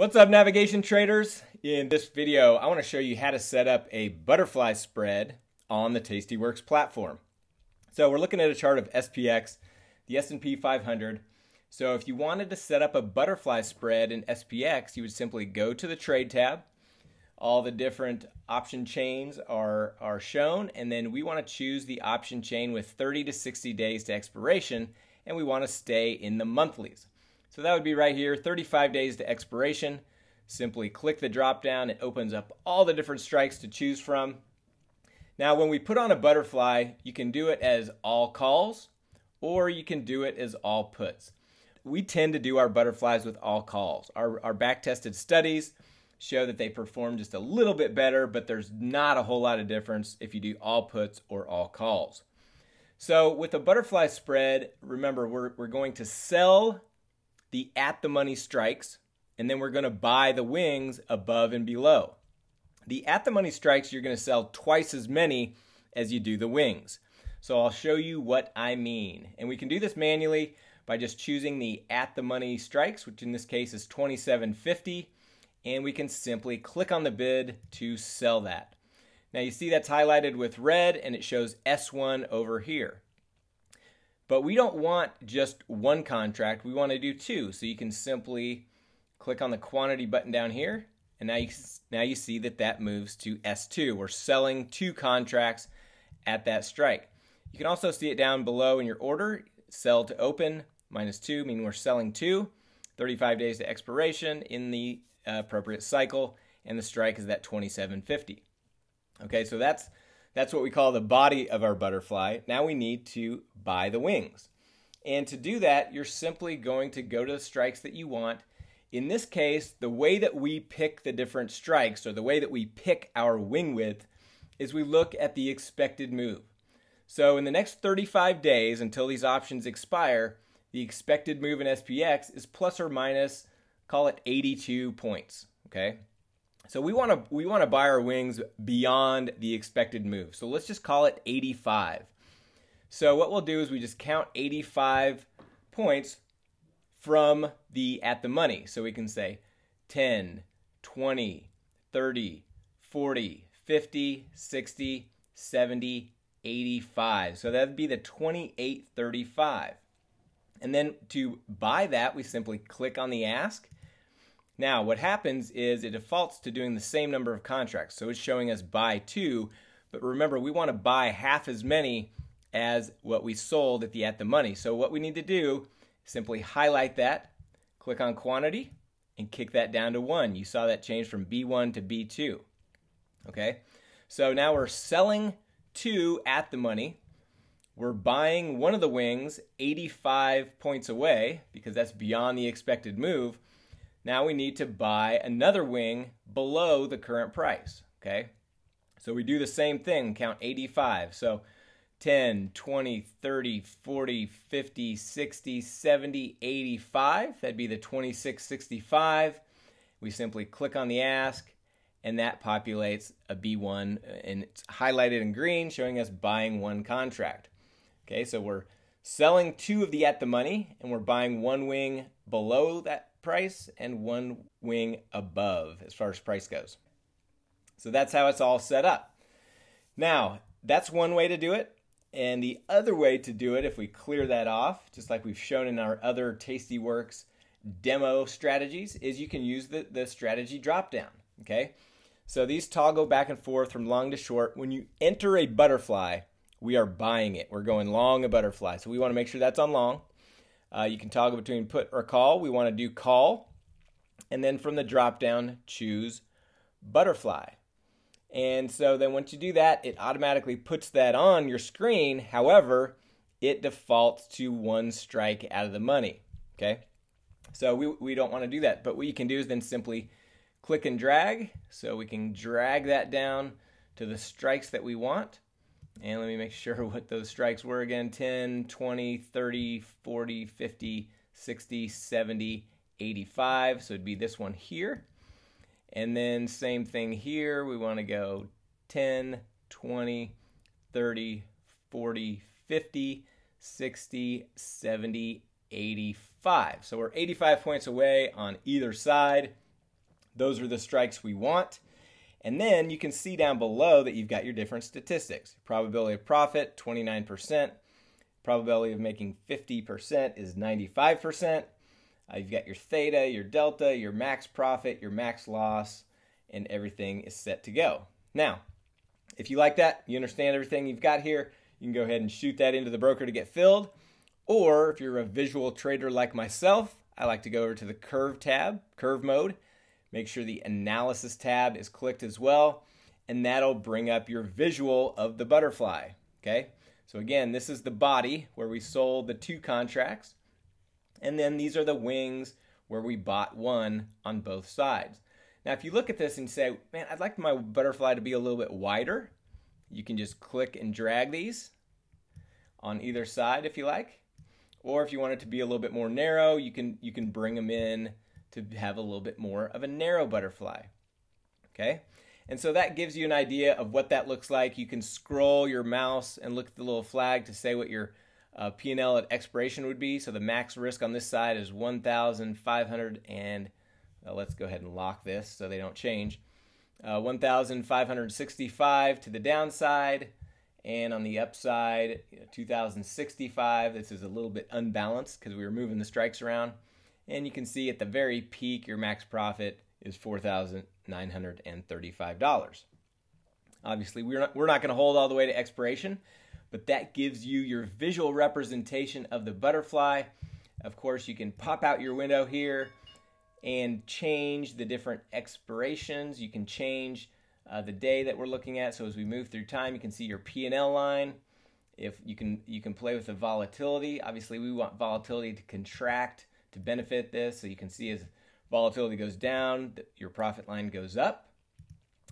What's up navigation traders? In this video, I want to show you how to set up a butterfly spread on the Tastyworks platform. So we're looking at a chart of SPX, the S&P 500. So if you wanted to set up a butterfly spread in SPX, you would simply go to the trade tab. All the different option chains are, are shown, and then we want to choose the option chain with 30 to 60 days to expiration, and we want to stay in the monthlies. So that would be right here, 35 days to expiration. Simply click the drop down. It opens up all the different strikes to choose from. Now, when we put on a butterfly, you can do it as all calls or you can do it as all puts. We tend to do our butterflies with all calls. Our, our back tested studies show that they perform just a little bit better, but there's not a whole lot of difference if you do all puts or all calls. So with a butterfly spread, remember we're, we're going to sell the at the money strikes, and then we're going to buy the wings above and below. The at the money strikes, you're going to sell twice as many as you do the wings. So I'll show you what I mean. And we can do this manually by just choosing the at the money strikes, which in this case is 27.50, and we can simply click on the bid to sell that. Now you see that's highlighted with red and it shows S1 over here. But we don't want just one contract, we want to do two. So you can simply click on the quantity button down here, and now you, now you see that that moves to S2. We're selling two contracts at that strike. You can also see it down below in your order, sell to open, minus two, meaning we're selling two, 35 days to expiration in the uh, appropriate cycle, and the strike is that 2750. Okay, so that's that's what we call the body of our butterfly. Now we need to buy the wings. And to do that, you're simply going to go to the strikes that you want. In this case, the way that we pick the different strikes, or the way that we pick our wing width, is we look at the expected move. So in the next 35 days until these options expire, the expected move in SPX is plus or minus, call it 82 points. Okay. So we want to we want to buy our wings beyond the expected move. So let's just call it 85. So what we'll do is we just count 85 points from the at the money. So we can say 10, 20, 30, 40, 50, 60, 70, 85. So that'd be the 2835. And then to buy that, we simply click on the ask now, what happens is it defaults to doing the same number of contracts. So it's showing us buy two, but remember, we want to buy half as many as what we sold at the at the money. So what we need to do, is simply highlight that, click on quantity, and kick that down to one. You saw that change from B1 to B2. Okay, so now we're selling two at the money. We're buying one of the wings 85 points away because that's beyond the expected move. Now we need to buy another wing below the current price, okay? So we do the same thing, count 85. So 10, 20, 30, 40, 50, 60, 70, 85. That'd be the 2665. We simply click on the ask and that populates a B1 and it's highlighted in green showing us buying one contract. Okay, so we're selling two of the at the money and we're buying one wing below that price and one wing above as far as price goes. So that's how it's all set up. Now, that's one way to do it. And the other way to do it, if we clear that off, just like we've shown in our other Tastyworks demo strategies, is you can use the, the strategy dropdown. Okay. So these toggle back and forth from long to short. When you enter a butterfly, we are buying it. We're going long a butterfly. So we want to make sure that's on long. Uh, you can toggle between put or call. We want to do call. And then from the drop down, choose butterfly. And so then once you do that, it automatically puts that on your screen. However, it defaults to one strike out of the money. Okay. So we, we don't want to do that. But what you can do is then simply click and drag. So we can drag that down to the strikes that we want. And let me make sure what those strikes were again 10, 20, 30, 40, 50, 60, 70, 85. So it'd be this one here. And then same thing here. We want to go 10, 20, 30, 40, 50, 60, 70, 85. So we're 85 points away on either side. Those are the strikes we want. And then you can see down below that you've got your different statistics. Probability of profit, 29%. Probability of making 50% is 95%. Uh, you've got your theta, your delta, your max profit, your max loss, and everything is set to go. Now, if you like that, you understand everything you've got here, you can go ahead and shoot that into the broker to get filled. Or if you're a visual trader like myself, I like to go over to the curve tab, curve mode. Make sure the analysis tab is clicked as well, and that'll bring up your visual of the butterfly. Okay, so again, this is the body where we sold the two contracts, and then these are the wings where we bought one on both sides. Now, if you look at this and say, man, I'd like my butterfly to be a little bit wider, you can just click and drag these on either side if you like. Or if you want it to be a little bit more narrow, you can you can bring them in to have a little bit more of a narrow butterfly. Okay? And so that gives you an idea of what that looks like. You can scroll your mouse and look at the little flag to say what your uh, P&L at expiration would be. So the max risk on this side is 1,500 and uh, let's go ahead and lock this so they don't change. Uh, 1,565 to the downside, and on the upside, you know, 2,065. This is a little bit unbalanced because we were moving the strikes around. And you can see at the very peak, your max profit is $4,935. Obviously, we're not, we're not going to hold all the way to expiration, but that gives you your visual representation of the butterfly. Of course, you can pop out your window here and change the different expirations. You can change uh, the day that we're looking at. So as we move through time, you can see your P&L line. If you can, you can play with the volatility. Obviously, we want volatility to contract to benefit this. So you can see as volatility goes down, your profit line goes up.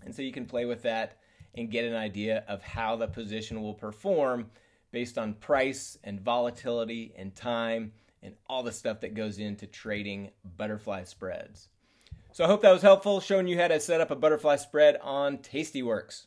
And so you can play with that and get an idea of how the position will perform based on price and volatility and time and all the stuff that goes into trading butterfly spreads. So I hope that was helpful, showing you how to set up a butterfly spread on Tastyworks.